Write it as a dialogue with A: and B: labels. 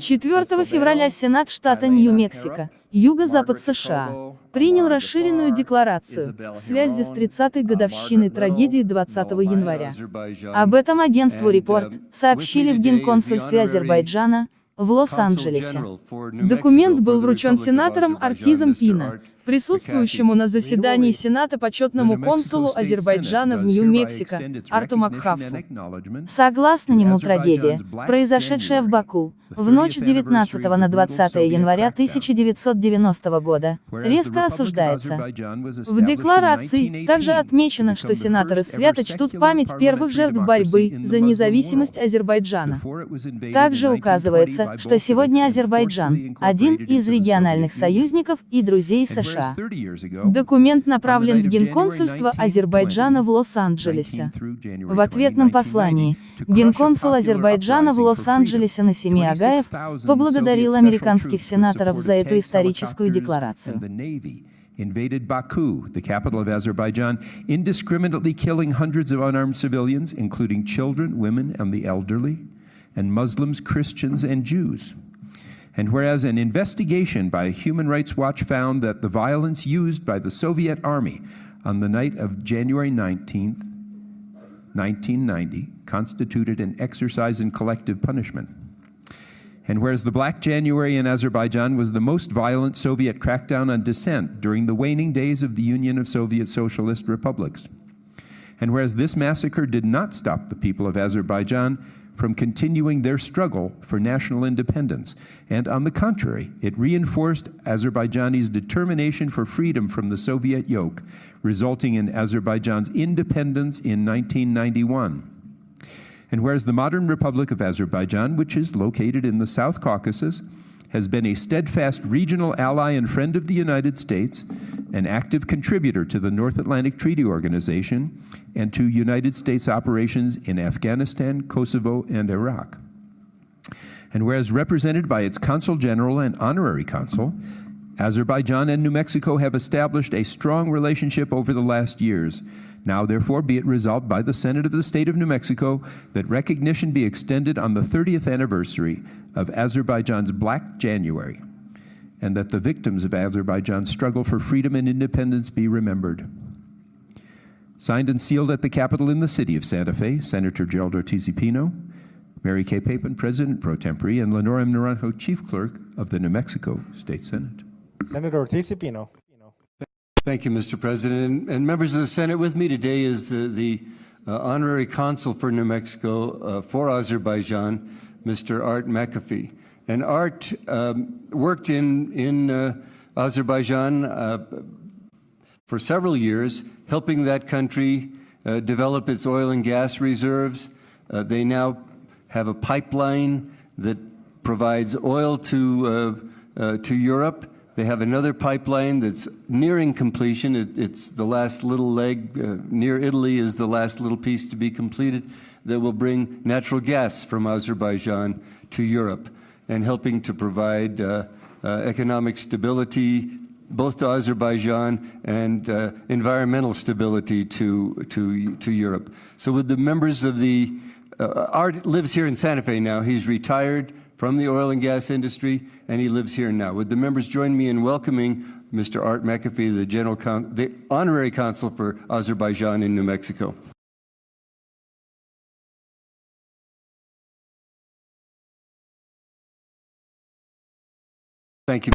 A: 4 февраля Сенат штата Нью-Мексико, юго-запад США, принял расширенную декларацию в связи с 30-й годовщиной трагедии 20 января. Об этом агентству «Репорт» сообщили в Генконсульстве Азербайджана в Лос-Анджелесе. Документ был вручен сенатором Артизом Пина, присутствующему на заседании Сената почетному консулу Азербайджана в Нью-Мексико, Арту Макхафу. Согласно нему трагедия, произошедшая в Баку, в ночь с 19 на 20 января 1990 года, резко осуждается. В декларации также отмечено, что сенаторы свято чтут память первых жертв борьбы за независимость Азербайджана. Также указывается, что сегодня Азербайджан – один из региональных союзников и друзей США. США. Документ направлен в Генконсульство Азербайджана в Лос-Анджелесе. В ответном послании Генконсул Азербайджана в Лос-Анджелесе Насими Агаев поблагодарил американских сенаторов за эту историческую декларацию.
B: invaded Baku, the capital of Azerbaijan, indiscriminately killing hundreds of unarmed civilians, including children, women, and the elderly, and Muslims, Christians, and Jews. And whereas an investigation by Human Rights Watch found that the violence used by the Soviet army on the night of January 19th, 1990, constituted an exercise in collective punishment. And whereas the Black January in Azerbaijan was the most violent Soviet crackdown on dissent during the waning days of the Union of Soviet Socialist Republics. And whereas this massacre did not stop the people of Azerbaijan from continuing their struggle for national independence. And on the contrary, it reinforced Azerbaijani's determination for freedom from the Soviet yoke, resulting in Azerbaijan's independence in 1991. And whereas the modern Republic of Azerbaijan, which is located in the South Caucasus, has been a steadfast regional ally and friend of the United States, an active contributor to the North Atlantic Treaty Organization, and to United States operations in Afghanistan, Kosovo, and Iraq. And whereas represented by its Consul General and Honorary Consul, Azerbaijan and New Mexico have established a strong relationship over the last years, now, therefore, be it resolved by the Senate of the State of New Mexico that recognition be extended on the 30th anniversary of Azerbaijan's Black January, and that the victims of Azerbaijan's struggle for freedom and independence be remembered. Signed and sealed at the Capitol in the city of Santa Fe, Senator Gerald Ortiz Pino, Mary Kay Papen, President pro tempore, and Lenora M. Naranjo, Chief Clerk of the New Mexico State Senate.
C: Senator Ortiz Pino.
D: Thank you, Mr. President. And members of the Senate, with me today is uh, the uh, Honorary Consul for New Mexico uh, for Azerbaijan, Mr. Art McAfee. And Art um, worked in, in uh, Azerbaijan uh, for several years, helping that country uh, develop its oil and gas reserves. they now have a pipeline that provides oil to, to Europe they have another pipeline that's nearing completion. It, it's the last little leg uh, near Italy is the last little piece to be completed that will bring natural gas from Azerbaijan to Europe and helping to provide uh, uh, economic stability both to Azerbaijan and uh, environmental stability to, to, to Europe. So with the members of the, uh, Art lives here in Santa Fe now. He's retired from the oil and gas industry, and he lives here now. Would the members join me in welcoming Mr. Art McAfee, the, General Con the Honorary Consul for Azerbaijan in New Mexico? Thank you.